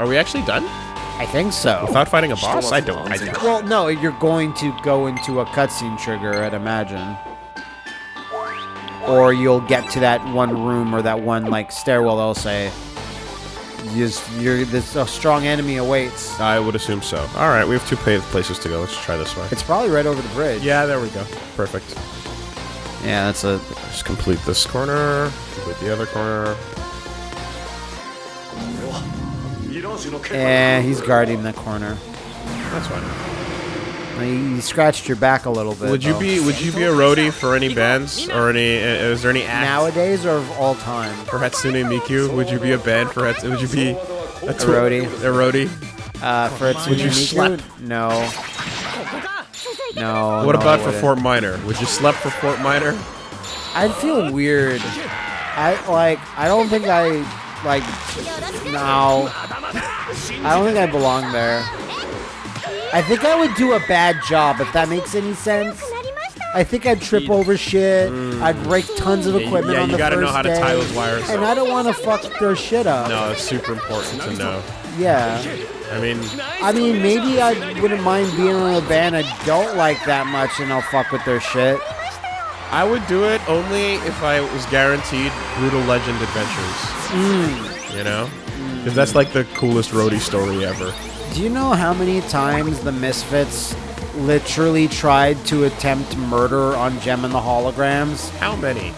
Are we actually done? I think so. Without fighting a boss? I don't. I doubt. Well, no, you're going to go into a cutscene trigger, I'd imagine. Or you'll get to that one room or that one like stairwell. They'll say, "Just you're this a strong enemy awaits." I would assume so. All right, we have two paved places to go. Let's try this way. It's probably right over the bridge. Yeah, there we go. Perfect. Yeah, that's a. Just complete this corner. Complete the other corner. Eh, he's guarding the corner. That's fine. He, he scratched your back a little bit. Would you though. be Would you be a roadie for any bands or any? uh, Is there any act nowadays or of all time? for Hatsune Miku? Would you be a band for Hatsune? Would you be a, tour- roadie. A roadie. Uh, for its Would you slap? No. No. What no, about for wouldn't. Fort Minor? Would you slap for Fort Minor? I'd feel weird. I like. I don't think I like. No. I don't think I belong there. I think I would do a bad job if that makes any sense. I think I'd trip over shit. I'd break tons of Mm. Yeah, equipment yeah, on you the gotta know first how to day. tie those wires And up. I don't want to fuck their shit up. No, it's super important to know. Yeah. I mean, I mean, maybe I wouldn't mind being in a band I don't like that much, and I'll fuck with their shit. I would do it only if I was guaranteed Brutal Legend Adventures. You know? Because that's like the coolest roadie story ever. Do you know how many times the Misfits literally tried to attempt murder on Jem and the Holograms? How many?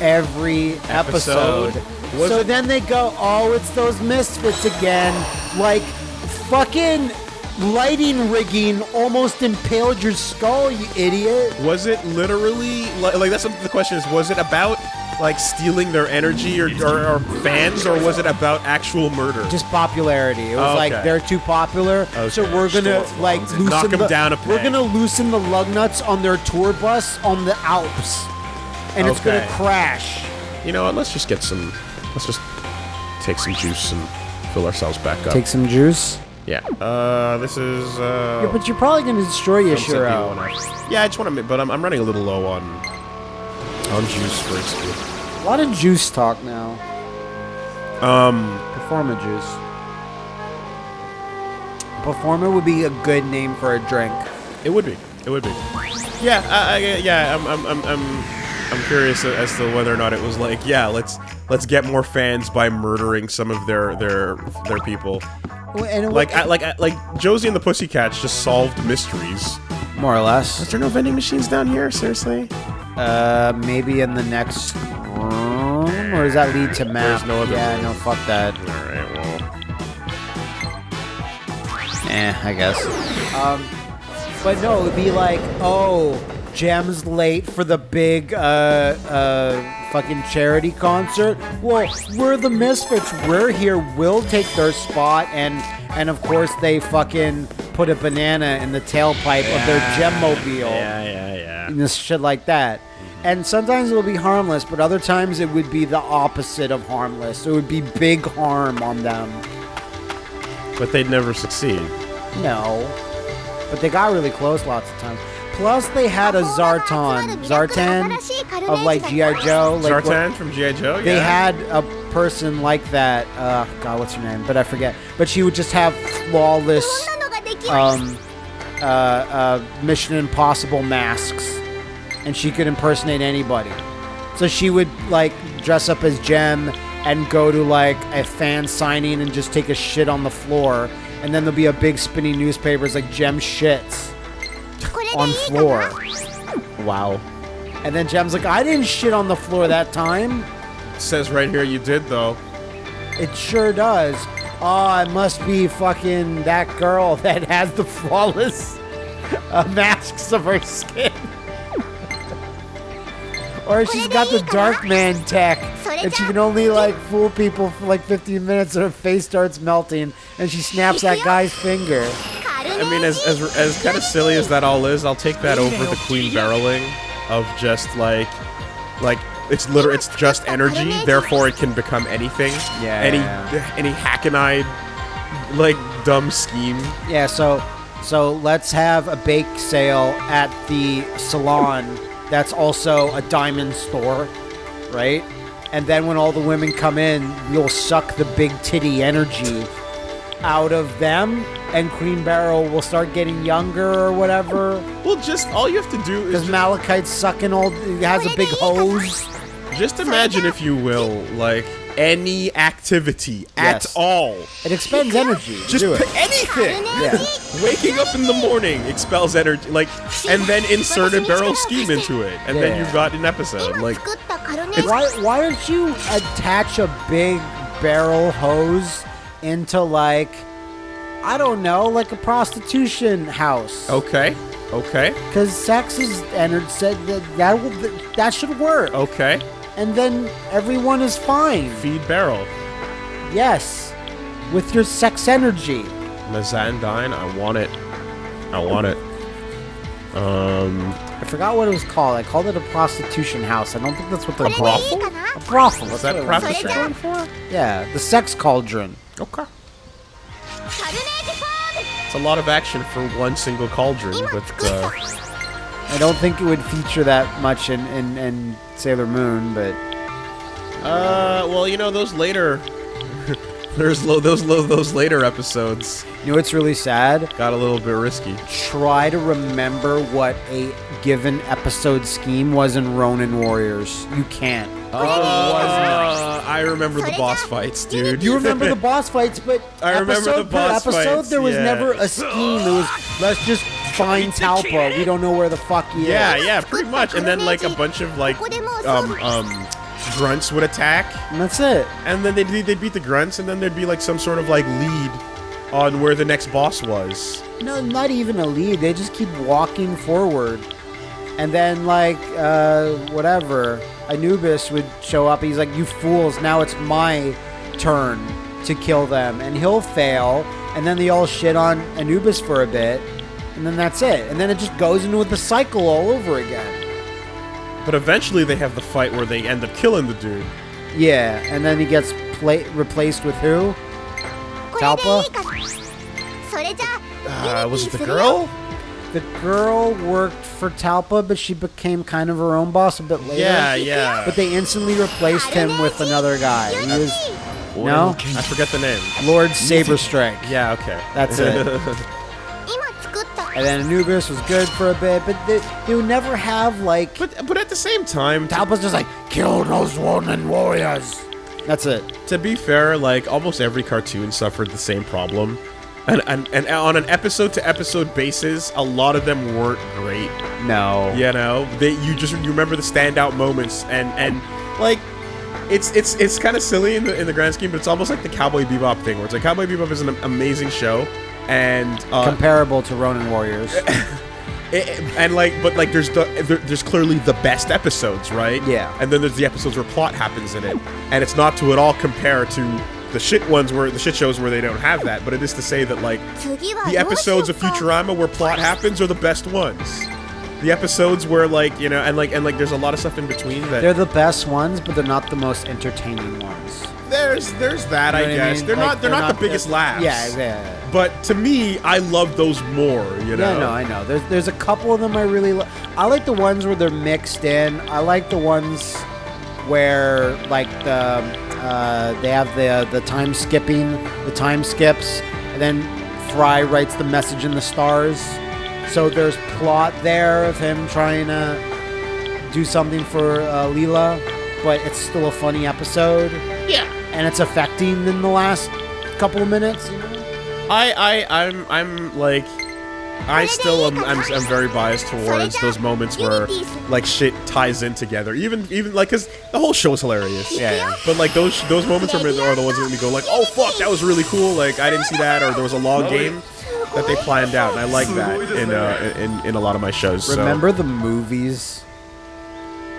Every episode. Episode? Was so it- then they go, oh, it's those Misfits again. Like, fucking lighting rigging almost impaled your skull, you idiot. Was it literally like, like that's the question is? Was it about like stealing their energy or, or, or fans, or was it about actual murder? Just popularity. It was Oh, like they're too popular, so we're gonna like loosen them the, down a peg. We're gonna loosen the lug nuts on their tour bus on the Alps, and it's gonna crash. you know what? Let's just get some. Let's just take some juice and fill ourselves back up. Take some juice. yeah. Uh, this is. Uh, Yeah, but you're probably gonna destroy Don't say Yashiro. Yeah, I just want to, but I'm, I'm running a little low on on juice XP. A lot of juice talk now. Um, Performa juice. Performa would be a good name for a drink. it would be, it would be. Yeah, I, I, yeah. I'm, I'm, I'm, I'm, I'm curious as to whether or not it was like, yeah, let's let's get more fans by murdering some of their their their people. And Like, I, like, I, like Josie and the Pussycats just solved mysteries. more or less. Is there no vending machines down here? Seriously? Uh, maybe in the next room, or does that lead to map? No yeah, room. no, fuck that. All right. Well, Eh, I guess. Um, but no, it would be like, oh, Jem's late for the big, uh, uh, fucking charity concert. Well, we're the Misfits. We're here. We'll take their spot, and and of course they fucking put a banana in the tailpipe of their Jemmobile. yeah, yeah, yeah. Yeah. and this shit like that. Mm-hmm. And sometimes it'll be harmless, but other times it would be the opposite of harmless. It would be big harm on them. But they'd never succeed. No. But they got really close lots of times. Plus, they had a Zartan, Zartan of like G.I. Joe. Like Zartan what- from G.I. Joe? Yeah. They had a person like that. Uh, God, what's her name? But I forget. But she would just have flawless um, uh, uh, Mission Impossible masks, and she could impersonate anybody. So she would like dress up as Jem and go to like a fan signing and just take a shit on the floor, and then there'll be a big spinning newspapers like Jem shits on floor. Wow. And then Jem's like, I didn't shit on the floor that time. Says right here you did though. It sure does. Oh, it must be fucking that girl that has the flawless uh, masks of her skin. or she's got the dark man tech. And she can only like fool people for like 15 minutes and her face starts melting and she snaps that guy's finger. I mean, as as, as kind of silly as that all is, I'll take that over the queen barreling of just like Like it's literally it's just energy, therefore it can become anything. Yeah. Any any hackneyed like dumb scheme. Yeah, so so let's have a bake sale at the salon that's also a diamond store, right? And then when all the women come in, you'll suck the big titty energy out of them and Queen Beryl will start getting younger or whatever. Well, just all you have to do is Because Malachite's sucking all he has a big hose. Just imagine, if you will, like any activity yes. at all. It expends energy. Just do it. anything. Yeah. Waking up in the morning expels energy, like, and then insert a Beryl scheme into it, and yeah. then you've got an episode. Like, why why don't you attach a big barrel hose into like, I don't know, like a prostitution house? Okay. Okay. Because sex is entered said that that, will, that should work. Okay and then everyone is fine. Feed Beryl. Yes, with your sex energy. Mazandine, I want it. I want it. Um, I forgot what it was called. I called it a prostitution house. I don't think that's what they're brothel. A brothel. Is that prostitution for? Yeah, the sex cauldron. Okay. It's a lot of action for one single cauldron with. I don't think it would feature that much in, in, in Sailor Moon, but uh, well, you know those later, there's lo- those lo- those later episodes you know what's really sad? got a little bit risky. Try to remember what a given episode scheme was in Ronin Warriors. You can't. Uh, I remember the boss fights, dude. You remember the boss fights, but I remember episode the per boss episode, fights, there was yeah. never a scheme. It was let's just find Talpa. We don't know where the fuck he Yeah, is. yeah, yeah, pretty much. And then like a bunch of like um um grunts would attack, And that's it. and then they'd they'd beat the grunts, and then there'd be like some sort of like lead on where the next boss was. No, not even a lead. They just keep walking forward. And then, like, uh, whatever, Anubis would show up. He's like, You fools, now it's my turn to kill them. And he'll fail. And then they all shit on Anubis for a bit and then that's it. And then it just goes into the cycle all over again. But eventually they have the fight where they end up killing the dude. Yeah, and then he gets replaced with who? Talpa? Uh, was it the girl? The girl worked for Talpa, but she became kind of her own boss a bit later. Yeah, yeah. But they instantly replaced him with another guy. He was... No? I forget the name. Lord Saberstrike. Yeah, okay. That's it. and then Anubis was good for a bit, but they, they would never have like. But but at the same time, Talpa's just like kill those woman warriors. That's it. To be fair, like almost every cartoon suffered the same problem, and and, and on an episode to episode basis, a lot of them weren't great. No, you know, they you just you remember the standout moments, and and like it's it's it's kind of silly in the in the grand scheme, but it's almost like the Cowboy Bebop thing, where it's like Cowboy Bebop is an amazing show, and uh, comparable to Ronin Warriors. It, and like but like there's the there, there's clearly the best episodes right? Yeah. And then there's the episodes where plot happens in it. And it's not to at all compare to the shit ones where the shit shows where they don't have that but it is to say that like the episodes of futurama where plot happens are the best ones. The episodes where like you know and like and like there's a lot of stuff in between that they're the best ones but they're not the most entertaining ones. There's there's that you know i guess I mean? they're like, not they're, they're not, not, the biggest laughs. Yeah yeah. But to me, I love those more. You know. Yeah, no, I know. There's there's a couple of them I really li- I like the ones where they're mixed in. I like the ones where like the uh, they have the the time skipping, the time skips, and then Fry writes the message in the stars. So there's plot there of him trying to do something for uh, Leela, but it's still a funny episode. yeah. and it's affecting in the last couple of minutes. You know? I I I'm I'm like. I still am I'm, I'm very biased towards those moments where like shit ties in together. Even even like cuz the whole show is hilarious. Yeah, yeah. But like those those moments are, are the ones that make me go like, "Oh fuck, that was really cool." Like I didn't see that or there was a long game that they planned out and I like that in uh in, in a lot of my shows. so- Remember the movies?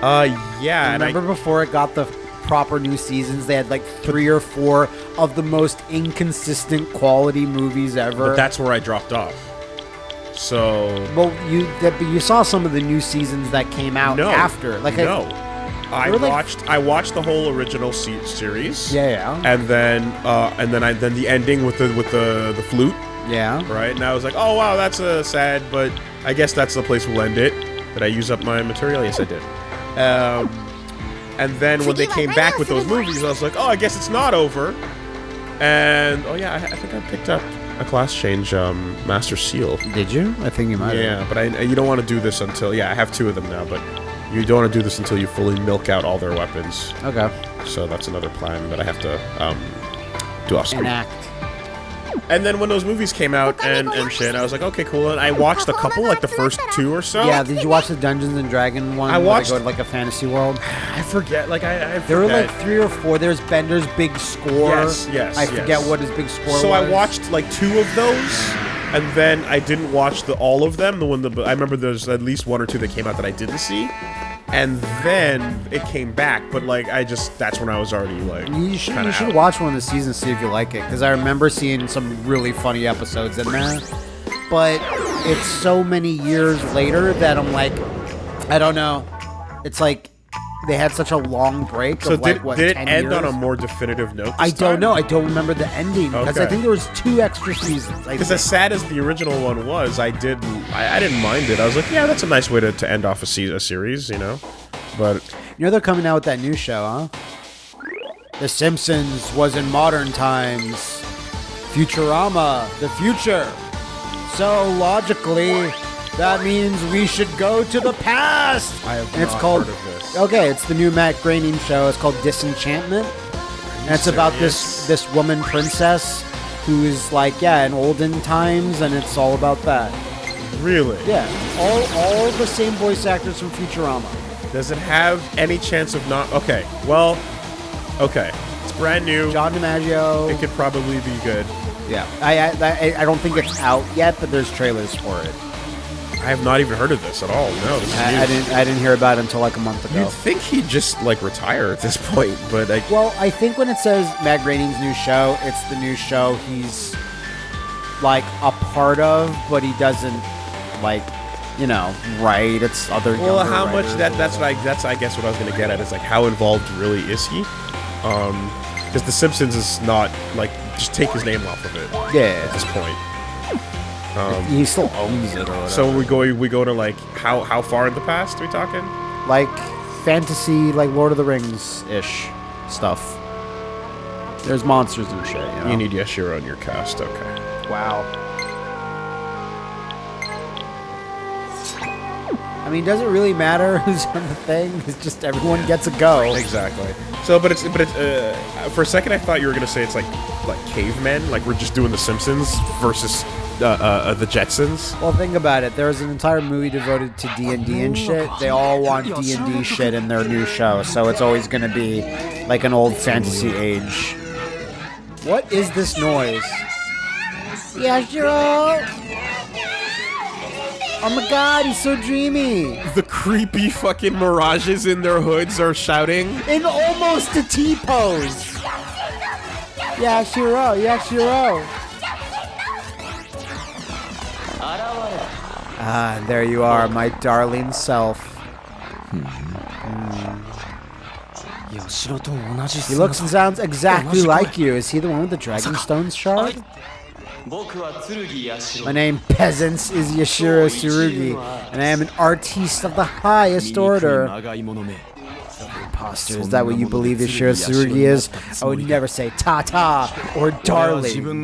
Uh yeah, and I, Remember before it got the proper new seasons, they had like three or four of the most inconsistent quality movies ever. but that's where I dropped off. So well, you that, but you saw some of the new seasons that came out no. after. Like no. I were like- watched I watched the whole original se- series. Yeah, yeah. And then uh, and then I then the ending with the with the the flute, Yeah. right? And I was like, oh wow, that's uh, sad, but I guess that's the place we'll end it. Did I use up my material? Yes, I did. Um, and then when they came back with those movies, I was like, oh, I guess it's not over. And oh yeah, I, I think I picked up a class change um, Master Seal. Did you? I think you might. Yeah, but I, you don't want to do this until yeah, I have two of them now, but you don't want to do this until you fully milk out all their weapons. Okay. So that's another plan that I have to um, do off screen. Enact. And then when those movies came out and, and shit, I was like, okay, cool. And I watched a couple, like the first two or so. Yeah. Did you watch the Dungeons and Dragon one? I where watched- They go to like a fantasy world. I forget. Like I, I There were like three or four. There's Bender's big score. Yes, yes, I forget yes. what his big score So was. I watched like two of those, and then I didn't watch the all of them. The one that I remember, there's at least one or two that came out that I didn't see, and then it came back. But like I just that's when I was already like You should you should out. watch one of the seasons see if you like it because I remember seeing some really funny episodes in there, but it's so many years later that I'm like, I don't know. It's like they had such a long break So of like did, what did it 10 end on a more definitive note? I don't know. I don't remember the ending because I think there was two extra seasons. I Because as sad as the original one was, I did I, I didn't mind it. I was like, yeah, that's a nice way to, to end off a, se- a series, you know. But You know they're coming out with that new show, huh? The Simpsons was in modern times. Futurama, the future. So logically, that means we should go to the past. I have and it's called. Heard of this. Okay, it's the new Matt Groening show. It's called Disenchantment. And it's about this this woman princess who is like yeah in olden times, and it's all about that. really, Yeah, all all the same voice actors from Futurama. does it have any chance of not? Okay, well, okay, it's brand new. John DiMaggio. It could probably be good. Yeah, I, I I I don't think it's out yet, but there's trailers for it. I have not even heard of this at all. No, this I. I didn't I didn't hear about it until like a month ago. You'd think he'd just like retire at this point, but like, Well, I think when it says Matt Groening's new show, it's the new show he's like a part of, but he doesn't like you know write. It's other. well, how much that that's what I that's I guess what I was gonna get at is like how involved really is he? Um, because The Simpsons is not like just take his name off of it yeah. at this point. Um, he still owns it. So we go we go to like how how far in the past are we talking? like fantasy, like Lord of the Rings ish stuff. There's monsters and shit. You, know? You need Yashiro on your cast, okay? Wow. Mean, does it really matter who's on the thing? It's just everyone gets a go. Exactly. So, but it's but it's uh, for a second I thought you were gonna say it's like like cavemen, like we're just doing The Simpsons versus uh, uh, uh, the Jetsons. Well, think about it. There's an entire movie devoted to D and D and shit. They all want D and D shit in their new show, so it's always gonna be like an old fantasy age. What is this noise? yes Yashiro! Oh my god, he's so dreamy! The creepy fucking mirages in their hoods are shouting. In almost a T pose! Yashiro, Yashiro! Ah, there you are, my darling self. He looks and sounds exactly like you. Is he the one with the Dragonstone shard? My name, peasants, is Yashiro Tsurugi, and I am an artiste of the highest order. Imposter, is that what you believe Yashiro Tsurugi is? I would never say ta-ta or darling.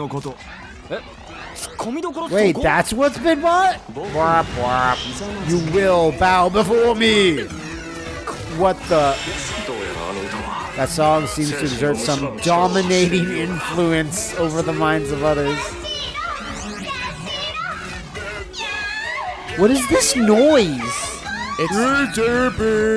Wait, that's what's been what? Bwah, bwah. You will bow before me. What the? That song seems to exert some dominating influence over the minds of others. What is this noise? It's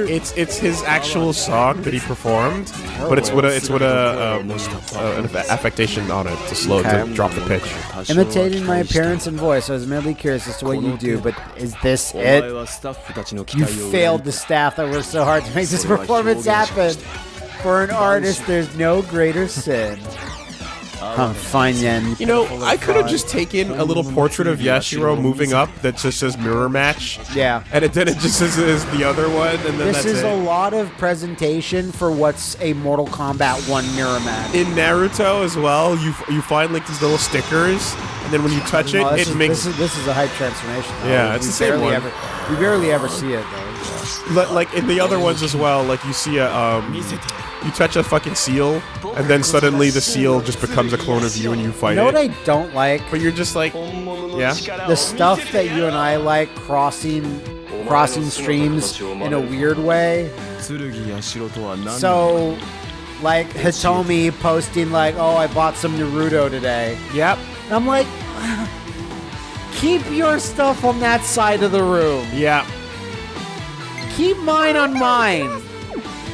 it's it's his actual song that he performed, but it's with a it's with a um, uh, an affectation on it to slow to drop the pitch. Imitating my appearance and voice, I was merely curious as to what you do, but is this it? You failed the staff that worked so hard to make this performance happen. For an artist, there's no greater sin. I'm fine then. You know, I could have just taken a little portrait of Yashiro moving up that just says mirror match. Yeah. And it, then it just says is the other one, and then This is it. a lot of presentation for what's a Mortal Kombat 1 mirror match. in Naruto as well, you you find like these little stickers, and then when you touch it, it it is, makes. This is, this is, a hype transformation. Though. Yeah, it's the same one. Ever, we barely ever see it though. Yeah. Like in the other ones as well, like you see a um, you touch a fucking seal, and then suddenly the seal just becomes a clone of you, and you fight you know what I don't like? But you're just like, yeah. The stuff that you and I like crossing crossing streams in a weird way. So like Hitomi posting like, "Oh, I bought some Naruto today." yep, And I'm like, keep your stuff on that side of the room. yeah. Keep mine on mine.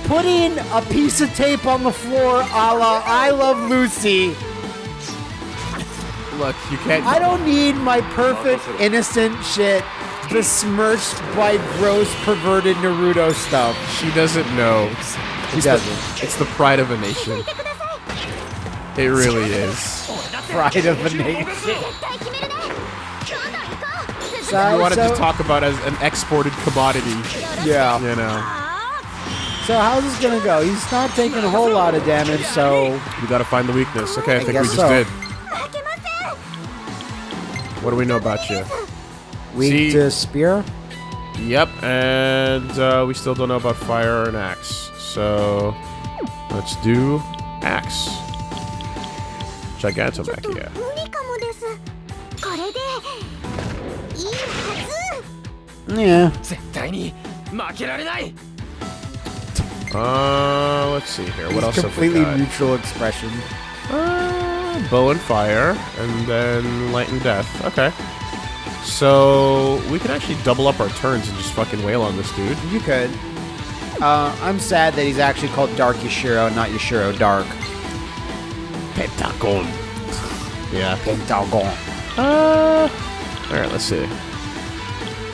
Putting a piece of tape on the floor, a la I Love Lucy. Look, you can't. I don't need my perfect, innocent shit besmirched by gross, perverted Naruto stuff. She doesn't know. It doesn't. It's the pride of a nation. It really is. Pride of a nation. So, you wanted so, to talk about as an exported commodity. Yeah. You know. So how's this gonna go? He's not taking a whole lot of damage, so we gotta find the weakness. Okay, I, I think we just so. did. What do we know about you? Weak See? to spear. Yep, and uh, we still don't know about fire and axe. So let's do axe. Gigantomachia. Yeah. Uh, let's see here. What He's else? Completely neutral expression. Uh, bow and fire, and then light and death. Okay. So we can actually double up our turns and just fucking wail on this dude. You could. Uh, I'm sad that he's actually called Dark Yashiro, not Yashiro Dark. Pentagon. Yeah. Pentagon. Uh. All right. Let's see.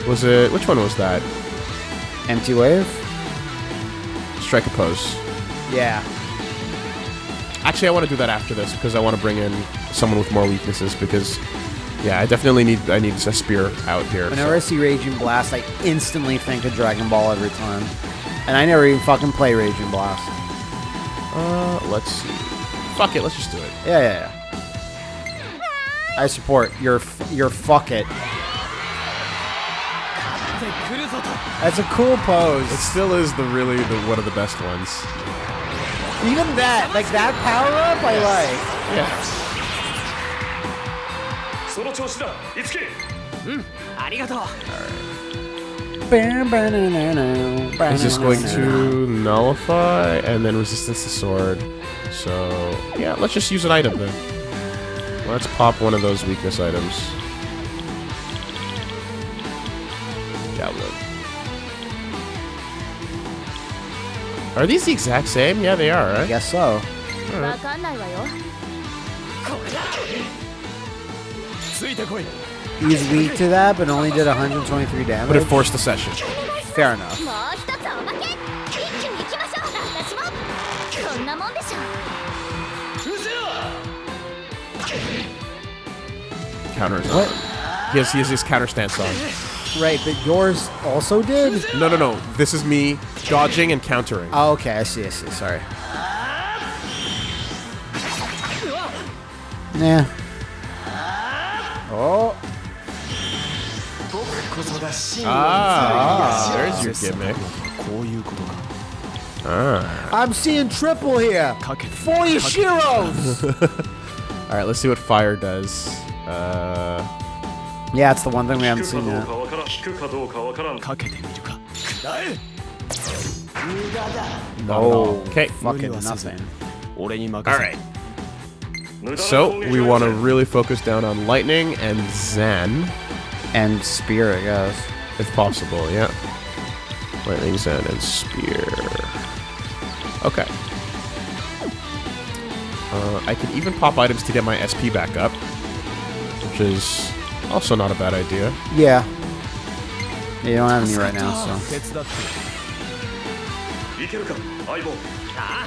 Was it which one was that? Empty wave. Strike a pose. Yeah. Actually, I want to do that after this because I want to bring in someone with more weaknesses because, yeah, I definitely need I need a spear out here. Whenever I see Raging Blast, I instantly think of Dragon Ball every time. And I never even fucking play Raging Blast. Uh, let's see. Fuck it, let's just do it. Yeah, yeah, yeah. I support your f- your fuck it. 来るぞと That's a cool pose. It still is the really the one of the best ones. Even that, like that power up, I like. Yeah. その調子だいつけありがとう Is this going to nullify and then resistance to sword? So yeah, let's just use an item then. Let's pop one of those weakness items. Javelin. Are these the exact same? Yeah, they are, right? I guess so. わか He's weak to that, but only did 123 damage. But it forced the session. Fair enough. Counter is what? He has, he has his counter stance on. Right, but yours also did? No, no, no. This is me dodging and countering. Oh, okay. I see, I see. Sorry. Yeah. Oh. こそが真の Ah, 剣 there's your gimmick. こういうことか Ah. I'm seeing triple here. かけて Four Yashiros. All right, let's see what fire does. Uh, yeah, it's the one thing we 引 haven't くか seen どう yet. かわからん引くかどうかわからんかけてみるかだえ Oh, okay. fucking nothing. 俺に任 All せ right. 無駄な So 攻撃 we は want to really focus down on lightning and Zen, and spear, I guess. If possible, yeah. Lightning Zen and spear. Okay. Uh, I can even pop items to get my SP back up, which is also not a bad idea. Yeah. you don't have any right now, so.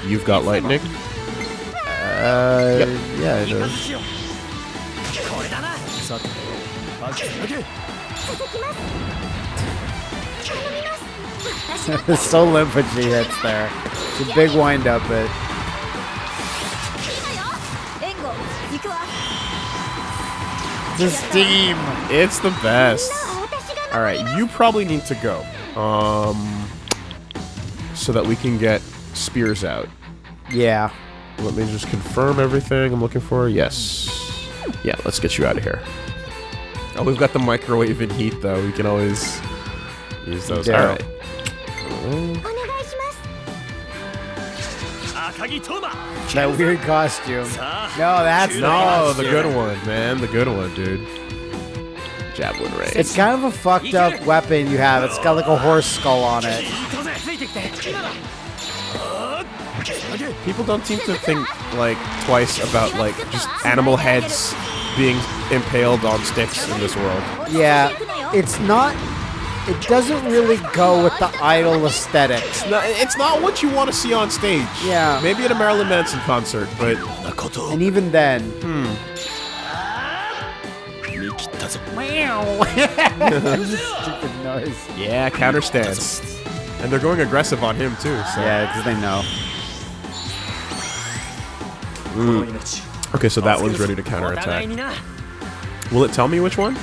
You've got lightning? Uh, yep. yeah it's so limp when she hits there. It's a big wind up, but. The steam! It's the best. Alright, you probably need to go. Um. So that we can get spears out. Yeah. Let me just confirm everything I'm looking for. Yes. Yeah, let's get you out of here. Oh, we've got the microwave and heat, though. We can always use those. Yeah. All right. That weird costume. No, that's no costume. the good one, man. The good one, dude. Javelin ray. It's kind of a fucked up weapon you have. It's got like a horse skull on it. People don't seem to think like twice about like just animal heads being impaled on sticks in this world. Yeah, it's not. It doesn't really go with the idol aesthetics. It's not, it's not what you want to see on stage. Yeah. Maybe at a Marilyn Manson concert, but. And even then. Hmm. Stupid noise. Yeah, counter stance. And they're going aggressive on him, too. So. Yeah, because they know. Hmm. Ooh. Okay, so that one's ready to counterattack. Will it tell me which one?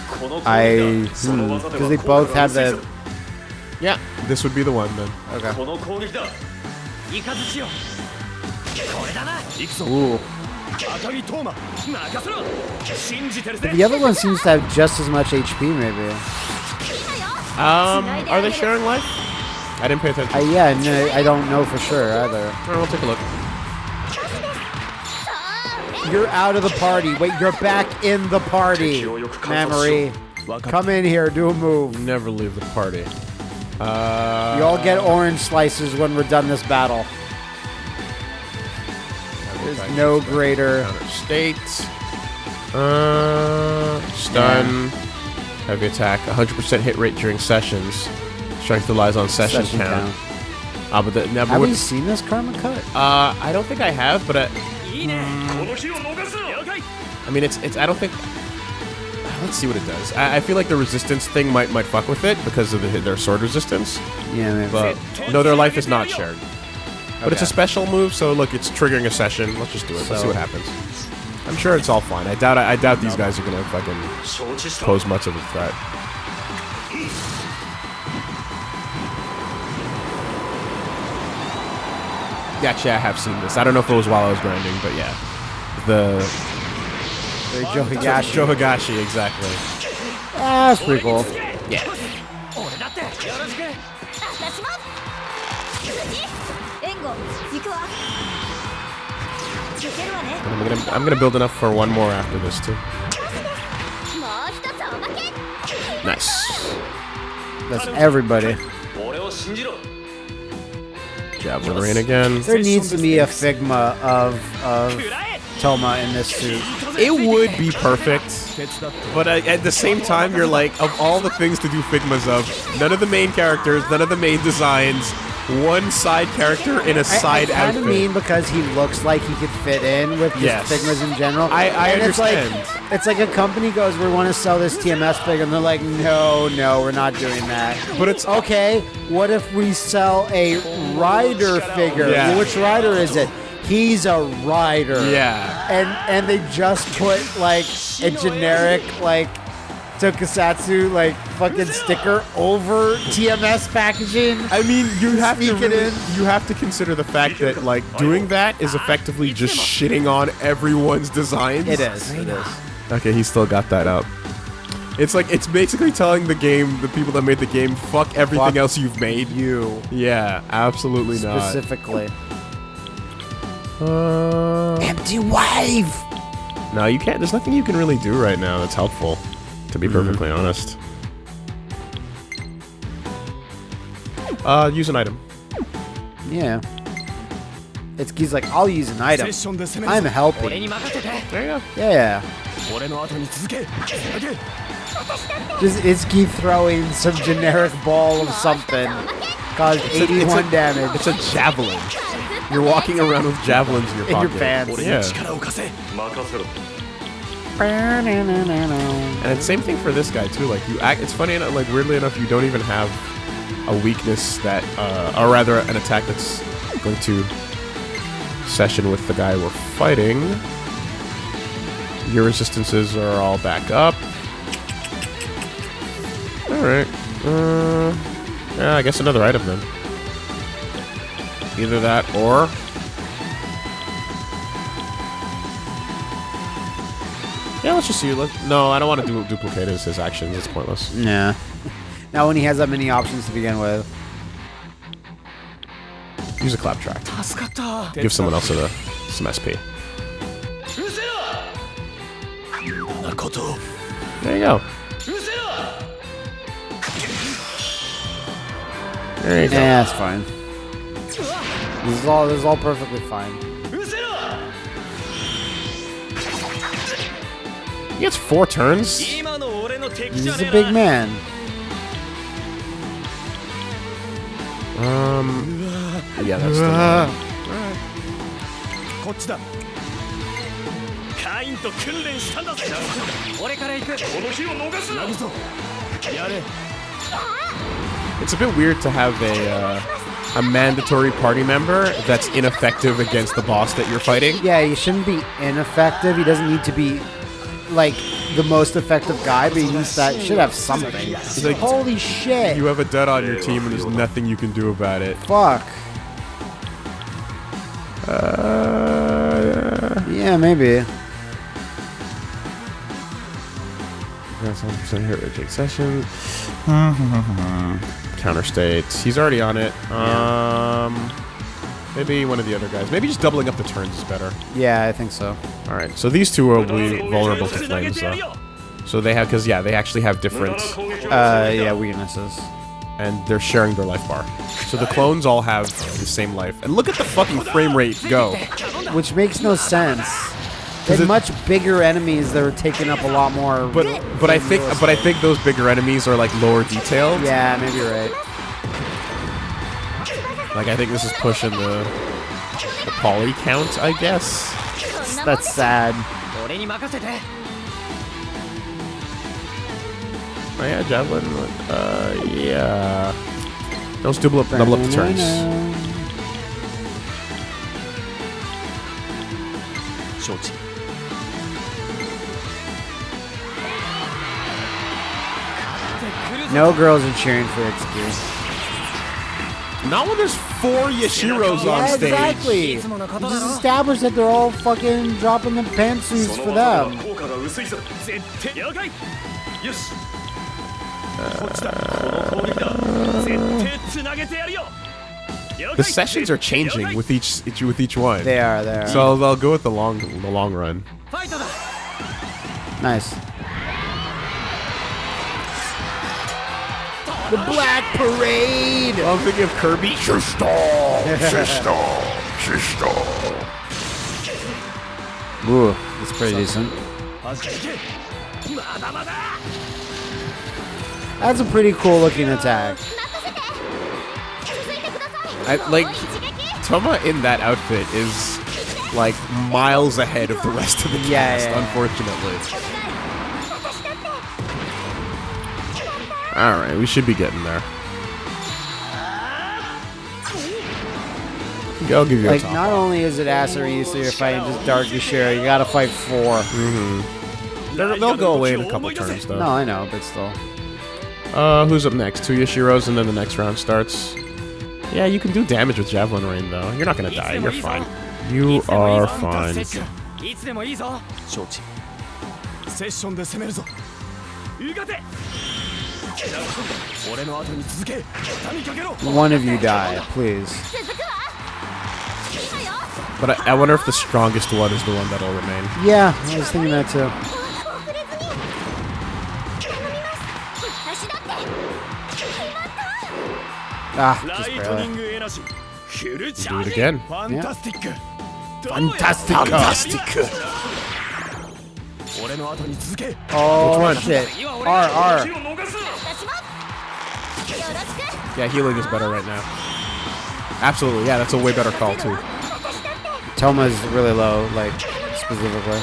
I... Because hmm, hmm they both have the... Yeah. This would be the one, then. Okay. Ooh. The other one seems to have just as much HP, maybe. Um, are they sharing life? I didn't pay attention. Uh, yeah, no, I don't know for sure, either. Alright, we'll take a look. You're out of the party. Wait, you're back in the party. Mamori, come in here, do a move. Never leave the party. Uh, You all get orange slices when we're done this battle. There's no greater. state. Uh, stun. Heavy attack. 100% hit rate during sessions. Strength relies on session, Session count. count. Ah, but the, never. Have we seen this karma cut? uh, I don't think I have, but I, I mean, it's it's. I don't think. Let's see what it does. I, I feel like the resistance thing might might fuck with it because of the, their sword resistance. Yeah, man. But no, their life is not shared. But okay. it's a special move, so look, it's triggering a session. Let's just do it. So, Let's see what happens. I'm sure it's all fine. I doubt. I, I doubt these guys are gonna fucking pose much of a threat. Actually, I have seen this. I don't know if it was while I was grinding, but yeah the Johigashi. Johigashi, exactly. Ah, that's pretty cool. Yeah. I'm gonna, I'm gonna build enough for one more after this too. Nice. That's everybody. Javelin rain again. There needs to be a Figma of of Toma in this suit. It would be perfect, but uh, at the same time, you're like, of all the things to do Figmas of, none of the main characters, none of the main designs, one side character in a side kind outfit. of mean because he looks like he could fit in with just Yes. Figmas in general. I- I and It's understand. like, it's like a company goes, we want to sell this TMS figure, and they're like, no, no, we're not doing that. But it's Okay, what if we sell a rider figure? Yeah. Which rider is it? He's a rider. yeah. And and they just put like a generic like tokusatsu like fucking sticker over TMS packaging. I mean, you have to really- in. you have to consider the fact that like doing that is effectively just shitting on everyone's designs. It is. It is. Okay, he still got that out. It's like it's basically telling the game, the people that made the game, fuck everything Fuck else you've made. You Yeah, absolutely not. specifically. Uh, Empty wave! No, you can't. There's nothing you can really do right now that's helpful, to be mm -hmm. perfectly honest. Uh, use an item. Yeah. It's he's like, I'll use an item. I'm helping. There you go. Yeah. Just Itsuki throwing some generic ball of something. Caused 81 it's a, it's a, damage. It's a javelin. You're walking around with javelins in your pocket. In your pants. Yeah. And same thing for this guy too. Like you act. It's funny enough. Like weirdly enough, you don't even have a weakness that, uh, or rather, an attack that's going to session with the guy we're fighting. Your resistances are all back up. All right. Uh, yeah, I guess another item then. Either that or... Yeah, let's just see. Let, no, I don't want to du duplicate his, his actions. It's pointless. Nah. Now when he has that many options to begin with. Use a clap track. Give someone else a, some SP. There you go. There you go. Yeah, that's fine. This is all this is all perfectly fine. He gets four turns. He's a big man. Um. Yeah, that's the. It's a bit weird to have a. Uh, a mandatory party member that's ineffective against the boss that you're fighting. Yeah, he shouldn't be ineffective. He doesn't need to be like the most effective guy, but he needs that should have something. like- Holy shit! You have a dead on your team, and there's nothing you can do about it. Fuck. Uh, Yeah, maybe. That's 100% hit rate take session. Counter states. He's already on it. Um, maybe one of the other guys. Maybe just doubling up the turns is better. Yeah, I think so. All right. So these two will be vulnerable to flames, though. So they have, because yeah, they actually have different, Uh, yeah, weaknesses. and they're sharing their life bar. So the clones all have the same life. And look at the fucking frame rate go. Which makes no sense. They're much bigger enemies that are taking up a lot more. But but I think but I think those bigger enemies are like lower detailed. Yeah, maybe you're right. Like I think this is pushing the the poly count, I guess. That's sad. Oh yeah, javelin. Uh, yeah. Those double up, double up the turns. Shorty. No girls are cheering for Itsuki. Not when there's four Yashiros yeah, on stage. Exactly. Just established that they're all fucking dropping the pantsuits for them. The sessions are changing with each with each one. They are. They are. So I'll go with the long the long run. Nice. The Black Parade. I'm thinking of Kirby. Sister, sister, sister. Ooh, that's pretty decent. That's a pretty cool looking attack. I, like, Toma in that outfit is, like, miles ahead of the rest of the cast, yeah, yeah, yeah. unfortunately. All right, we should be getting there. I'll give you Like, a top. not only is it Asaru, so you're fighting just Dark Shira, you gotta fight four. They're- they'll go away in a couple turns, though. No, I know, but still. Uh, who's up next? Two Yashiros, and then the next round starts. Yeah, you can do damage with Javelin Rain, though. You're not gonna die. You're fine. You are fine. One of you die, please. But I, I, wonder if the strongest one is the one that'll remain. Yeah, I was thinking that too. Ah, just barely. Do it again. Fantastic. Yeah. Fantastic. Fantastic. Oh, shit. R, R. Yeah, healing is better right now. Absolutely, yeah, that's a way better call, too. Toma is really low, like, specifically.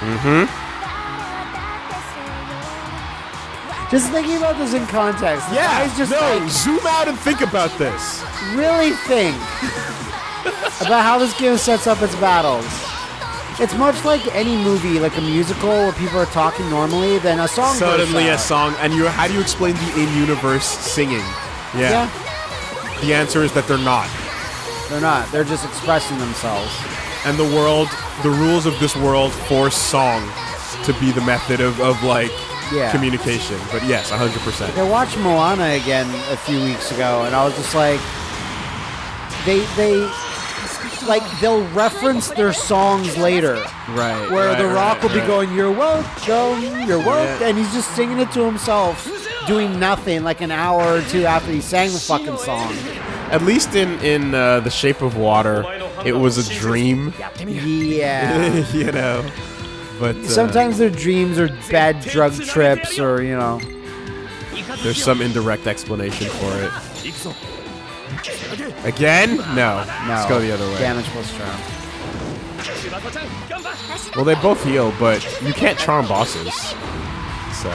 Mm-hmm. Just thinking about this in context. Yeah, just no, like, zoom out and think about this. Really think about how this game sets up its battles. It's much like any movie, like a musical where people are talking normally, then a song Suddenly a song, and you how do you explain the in-universe singing? Yeah. Yeah, The answer is that they're not. they're not. They're just expressing themselves. And the world, the rules of this world force song to be the method of, of like Yeah. communication. But yes, 100%. I watched Moana again a few weeks ago, and I was just like, they they like they'll reference their songs later. Right. Where right, The Rock right, will be right. going, "You're welcome, you're welcome," and he's just singing it to himself, doing nothing. Like an hour or two after he sang the fucking song. At least in in uh, the Shape of Water, it was a dream. Yeah. you know. But uh, Sometimes their dreams are bad drug trips, or you know. there's some indirect explanation for it. Again? No. No. Let's go the other way. Damage plus charm. Well, they both heal, but you can't charm bosses. So.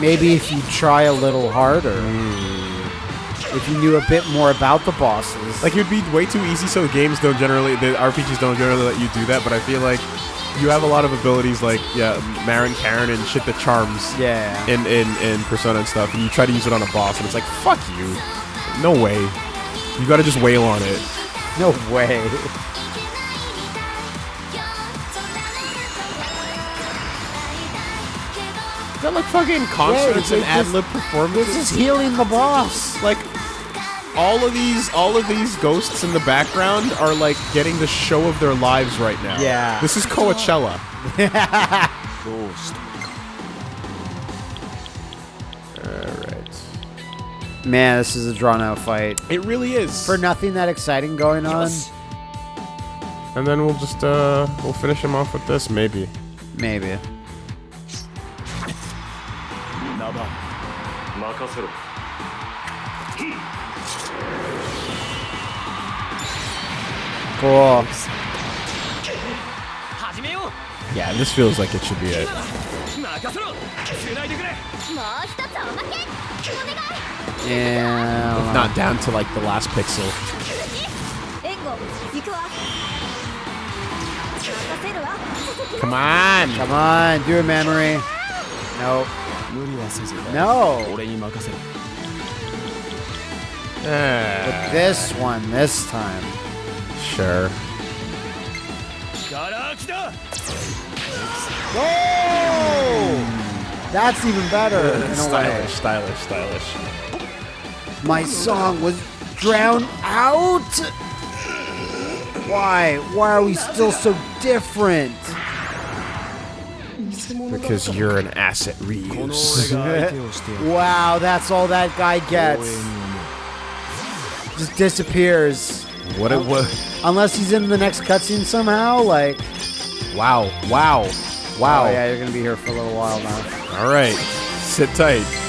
Maybe if you try a little harder. Mm. If you knew a bit more about the bosses. Like, it would be way too easy, so games don't generally, the RPGs don't generally let you do that, but I feel like you have a lot of abilities like, yeah, Marin Karin and shit that charms. Yeah. In, in, in Persona and stuff, and you try to use it on a boss, and it's like, fuck you no way. You got to just wail on it. No way. Is that like fucking concerts Yeah, and ad just- lib This is healing the boss. like all of these all of these ghosts in the background are like getting the show of their lives right now. Yeah. This is Coachella. ど Man, this is a drawn out fight. It really is. For nothing that exciting going yes. on. And then we'll just uh we'll finish him off with this maybe. Maybe. Cool. Yeah, this feels like it should be it. Yeah. If not down to like the last pixel. Come on. Come on. Do a memory. Nope. No. Uh, but this one, this time. Sure. Whoa! That's even better uh, in a stylish, way. Stylish, stylish, My song was drowned out. Why? Why are we still so different? Because you're an asset, Reeves. wow, that's all that guy gets. Just disappears. What it was. Unless he's in the next cutscene somehow, like. Wow, wow wow. Oh yeah, you're gonna be here for a little while now. All right, sit tight.